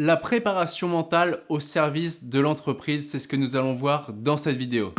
La préparation mentale au service de l'entreprise, c'est ce que nous allons voir dans cette vidéo.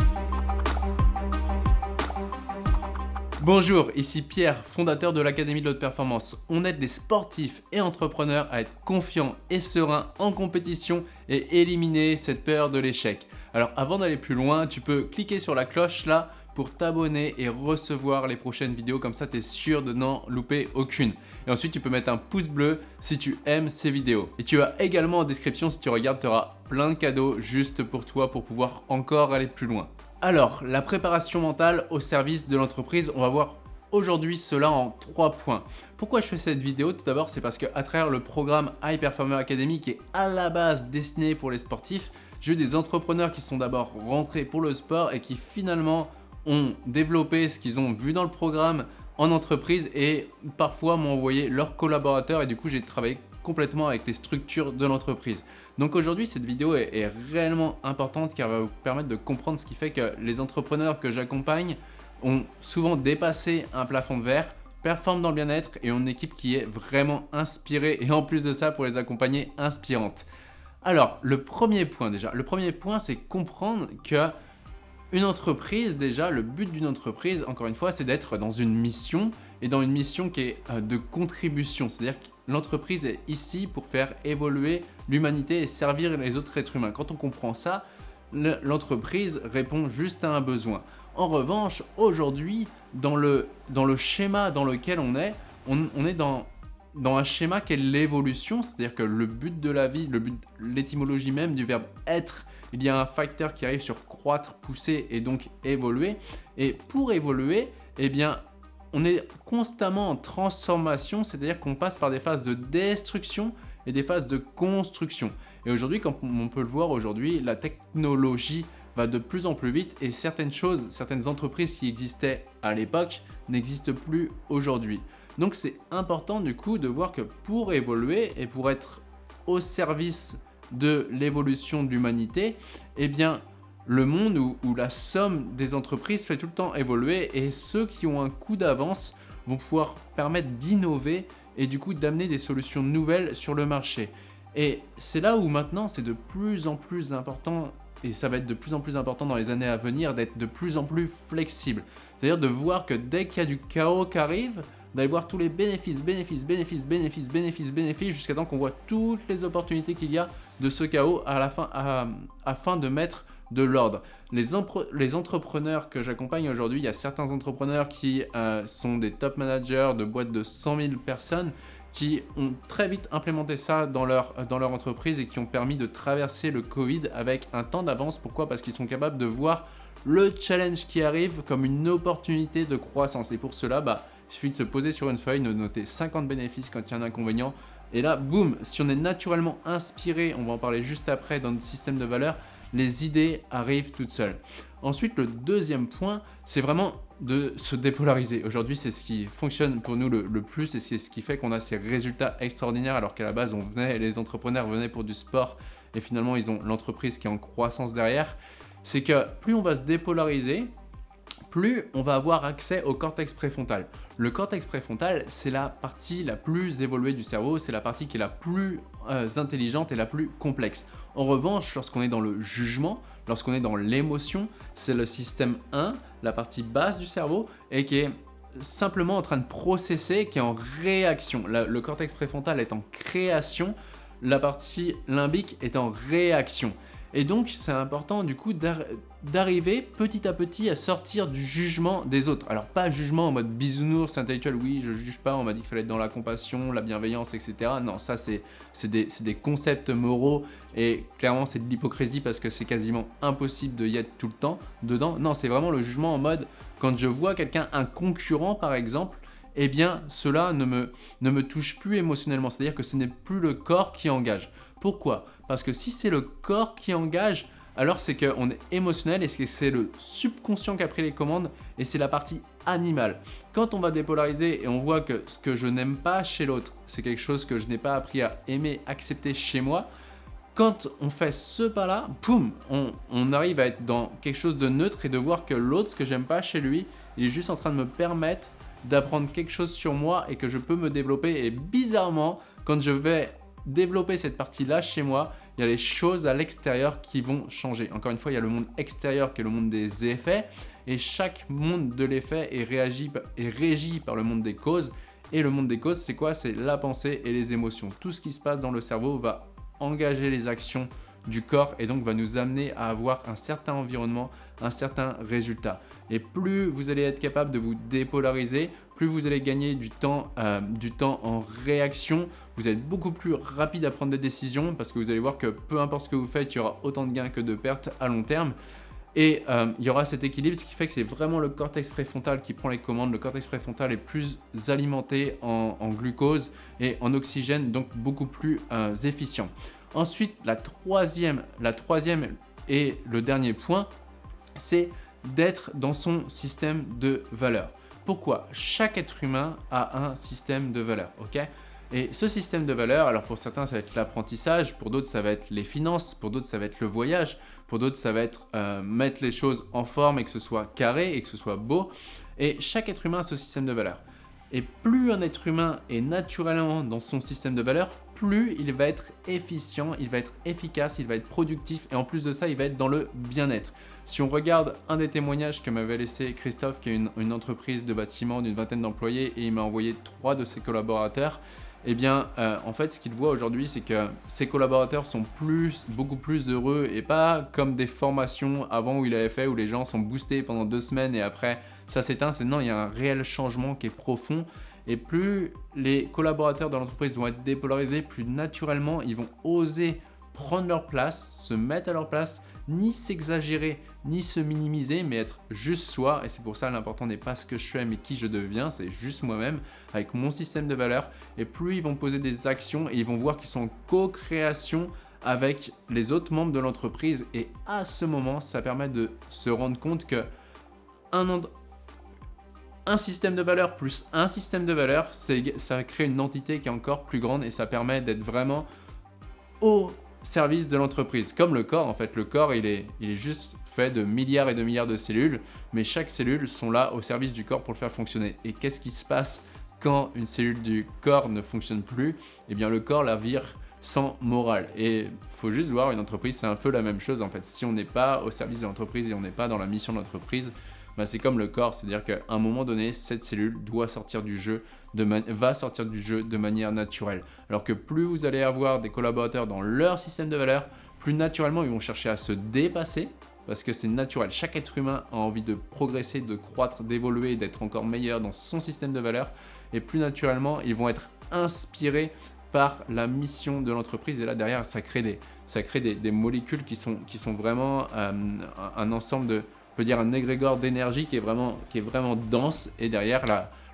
Bonjour, ici Pierre, fondateur de l'Académie de l'Haute Performance. On aide les sportifs et entrepreneurs à être confiants et sereins en compétition et éliminer cette peur de l'échec. Alors avant d'aller plus loin, tu peux cliquer sur la cloche là pour t'abonner et recevoir les prochaines vidéos, comme ça tu es sûr de n'en louper aucune. Et ensuite tu peux mettre un pouce bleu si tu aimes ces vidéos. Et tu as également en description, si tu regardes, tu auras plein de cadeaux juste pour toi pour pouvoir encore aller plus loin. Alors, la préparation mentale au service de l'entreprise, on va voir aujourd'hui cela en trois points. Pourquoi je fais cette vidéo? Tout d'abord, c'est parce qu'à travers le programme High Performer Academy qui est à la base destiné pour les sportifs, j'ai eu des entrepreneurs qui sont d'abord rentrés pour le sport et qui finalement ont développé ce qu'ils ont vu dans le programme en entreprise et parfois m'ont envoyé leurs collaborateurs et du coup j'ai travaillé complètement avec les structures de l'entreprise. Donc aujourd'hui cette vidéo est, réellement importante car elle va vous permettre de comprendre ce qui fait que les entrepreneurs que j'accompagne ont souvent dépassé un plafond de verre, performent dans le bien-être et ont une équipe qui est vraiment inspirée et en plus de ça pour les accompagner inspirante. Alors le premier point déjà, le premier point c'est comprendre que une entreprise, déjà, le but d'une entreprise, encore une fois, c'est d'être dans une mission et dans une mission qui est euh, de contribution. C'est-à-dire que l'entreprise est ici pour faire évoluer l'humanité et servir les autres êtres humains. Quand on comprend ça, l'entreprise répond juste à un besoin. En revanche, aujourd'hui, dans le, dans le schéma dans lequel on est, on, est dans, dans un schéma qui est l'évolution, c'est-à-dire que le but de la vie, le but, l'étymologie même du verbe être, il y a un facteur qui arrive sur croître, pousser et donc évoluer. Et pour évoluer, eh bien, on est constamment en transformation, c'est-à-dire qu'on passe par des phases de destruction et des phases de construction. Et aujourd'hui, comme on peut le voir aujourd'hui, la technologie va de plus en plus vite et certaines choses, certaines entreprises qui existaient à l'époque n'existent plus aujourd'hui. Donc c'est important du coup de voir que pour évoluer et pour être au service de l'évolution de l'humanité, eh bien le monde où, la somme des entreprises fait tout le temps évoluer et ceux qui ont un coup d'avance vont pouvoir permettre d'innover et du coup d'amener des solutions nouvelles sur le marché. Et c'est là où maintenant c'est de plus en plus important et ça va être de plus en plus important dans les années à venir d'être de plus en plus flexible. C'est-à-dire de voir que dès qu'il y a du chaos qui arrive, d'aller voir tous les bénéfices, bénéfices, bénéfices, bénéfices, bénéfices, bénéfices, jusqu'à temps qu'on voit toutes les opportunités qu'il y a de ce chaos à la fin, afin de mettre de l'ordre. Les, les, entrepreneurs que j'accompagne aujourd'hui, il y a certains entrepreneurs qui euh, sont des top managers de boîtes de 100 000 personnes qui ont très vite implémenté ça dans leur, dans leur entreprise et qui ont permis de traverser le Covid avec un temps d'avance. Pourquoi? Parce qu'ils sont capables de voir le challenge qui arrive comme une opportunité de croissance. Et pour cela, bah, il suffit de se poser sur une feuille, de noter 50 bénéfices quand il y a un inconvénient. Et là, boum, si on est naturellement inspiré, on va en parler juste après dans notre système de valeurs, les idées arrivent toutes seules. Ensuite, le deuxième point, c'est vraiment de se dépolariser. Aujourd'hui, c'est ce qui fonctionne pour nous le, plus et c'est ce qui fait qu'on a ces résultats extraordinaires alors qu'à la base, on venait, les entrepreneurs venaient pour du sport et finalement, ils ont l'entreprise qui est en croissance derrière. C'est que plus on va se dépolariser, plus on va avoir accès au cortex préfrontal. Le cortex préfrontal, c'est la partie la plus évoluée du cerveau, c'est la partie qui est la plus euh, intelligente et la plus complexe. En revanche, lorsqu'on est dans le jugement, lorsqu'on est dans l'émotion, c'est le système 1, la partie basse du cerveau, et qui est simplement en train de processer, qui est en réaction. le cortex préfrontal est en création, la partie limbique est en réaction. Et donc, c'est important du coup d'arriver petit à petit à sortir du jugement des autres. Alors, pas jugement en mode bisounours intellectuel, oui, je juge pas, on m'a dit qu'il fallait être dans la compassion, la bienveillance, etc. Non, ça, c'est des, des, concepts moraux et clairement, c'est de l'hypocrisie parce que c'est quasiment impossible de y être tout le temps dedans. Non, c'est vraiment le jugement en mode, quand je vois quelqu'un, un concurrent par exemple, eh bien, cela ne me, ne me touche plus émotionnellement. C'est-à-dire que ce n'est plus le corps qui engage. Pourquoi? Parce que si c'est le corps qui engage, alors c'est qu'on est émotionnel et c'est le subconscient qui a pris les commandes et c'est la partie animale. Quand on va dépolariser et on voit que ce que je n'aime pas chez l'autre, c'est quelque chose que je n'ai pas appris à aimer, accepter chez moi, quand on fait ce pas-là, boum, on, on, arrive à être dans quelque chose de neutre et de voir que l'autre, ce que j'aime pas chez lui, il est juste en train de me permettre d'apprendre quelque chose sur moi et que je peux me développer. Et bizarrement, quand je vais développer cette partie-là chez moi, il y a les choses à l'extérieur qui vont changer. Encore une fois, il y a le monde extérieur qui est le monde des effets et chaque monde de l'effet est, est régi par le monde des causes. Et le monde des causes, c'est quoi? C'est la pensée et les émotions. Tout ce qui se passe dans le cerveau va engager les actions du corps et donc va nous amener à avoir un certain environnement, un certain résultat. Et plus vous allez être capable de vous dépolariser, plus vous allez gagner du temps, euh, du temps en réaction, vous êtes beaucoup plus rapide à prendre des décisions parce que vous allez voir que peu importe ce que vous faites, il y aura autant de gains que de pertes à long terme. Et euh, il y aura cet équilibre, ce qui fait que c'est vraiment le cortex préfrontal qui prend les commandes. Le cortex préfrontal est plus alimenté en, glucose et en oxygène, donc beaucoup plus euh, efficient. Ensuite, la troisième, la troisième et le dernier point, c'est d'être dans son système de valeurs. Pourquoi Chaque être humain a un système de valeurs, ok? Et ce système de valeurs, alors pour certains ça va être l'apprentissage, pour d'autres ça va être les finances, pour d'autres ça va être le voyage, pour d'autres ça va être euh, mettre les choses en forme et que ce soit carré et que ce soit beau. Et chaque être humain a ce système de valeurs. Et plus un être humain est naturellement dans son système de valeurs, plus il va être efficient, il va être efficace, il va être productif et en plus de ça, il va être dans le bien-être. Si on regarde un des témoignages que m'avait laissé Christophe, qui est une entreprise de bâtiment d'une vingtaine d'employés et il m'a envoyé trois de ses collaborateurs, eh bien, euh, en fait, ce qu'il voit aujourd'hui, c'est que ses collaborateurs sont plus, beaucoup plus heureux et pas comme des formations avant où il avait fait, où les gens sont boostés pendant deux semaines et après, ça s'éteint. C'est non, il y a un réel changement qui est profond. Et plus les collaborateurs de l'entreprise vont être dépolarisés, plus naturellement, ils vont oser prendre leur place, se mettre à leur place, ni s'exagérer, ni se minimiser, mais être juste soi. Et c'est pour ça l'important n'est pas ce que je fais, mais qui je deviens. C'est juste moi-même, avec mon système de valeurs. Et plus ils vont poser des actions et ils vont voir qu'ils sont en co-création avec les autres membres de l'entreprise. Et à ce moment, ça permet de se rendre compte que un, un système de valeurs plus un système de valeurs, ça crée une entité qui est encore plus grande et ça permet d'être vraiment au service de l'entreprise. Comme le corps, en fait, le corps, il est, est juste fait de milliards et de milliards de cellules, mais chaque cellule sont là au service du corps pour le faire fonctionner. Et qu'est-ce qui se passe quand une cellule du corps ne fonctionne plus? Eh bien, le corps la vire sans morale. Et faut juste voir, une entreprise, c'est un peu la même chose, en fait. Si on n'est pas au service de l'entreprise et on n'est pas dans la mission de l'entreprise, bah, c'est comme le corps, c'est-à-dire qu'à un moment donné, cette cellule doit sortir du jeu, va sortir du jeu de manière naturelle. Alors que plus vous allez avoir des collaborateurs dans leur système de valeurs, plus naturellement ils vont chercher à se dépasser, parce que c'est naturel. Chaque être humain a envie de progresser, de croître, d'évoluer, d'être encore meilleur dans son système de valeurs. Et plus naturellement, ils vont être inspirés par la mission de l'entreprise. Et là, derrière, ça crée des, ça crée des, molécules qui sont, qui sont vraiment euh, un ensemble de, dire un égrégore d'énergie qui, est vraiment, qui est vraiment dense et derrière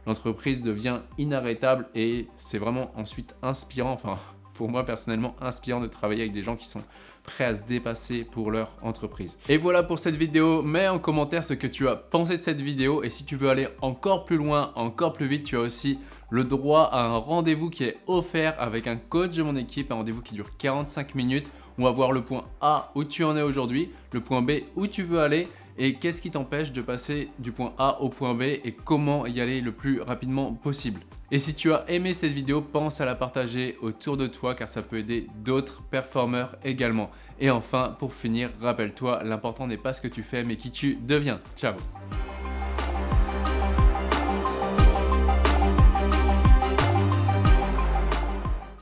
l'entreprise devient inarrêtable et c'est vraiment ensuite inspirant, enfin pour moi personnellement inspirant de travailler avec des gens qui sont prêts à se dépasser pour leur entreprise. Et voilà pour cette vidéo, mets en commentaire ce que tu as pensé de cette vidéo et si tu veux aller encore plus loin, encore plus vite, tu as aussi le droit à un rendez-vous qui est offert avec un coach de mon équipe, un rendez-vous qui dure 45 minutes. On va voir le point A où tu en es aujourd'hui, le point B où tu veux aller et qu'est-ce qui t'empêche de passer du point A au point B et comment y aller le plus rapidement possible? Et si tu as aimé cette vidéo, pense à la partager autour de toi car ça peut aider d'autres performeurs également. Et enfin, pour finir, rappelle-toi, l'important n'est pas ce que tu fais mais qui tu deviens. Ciao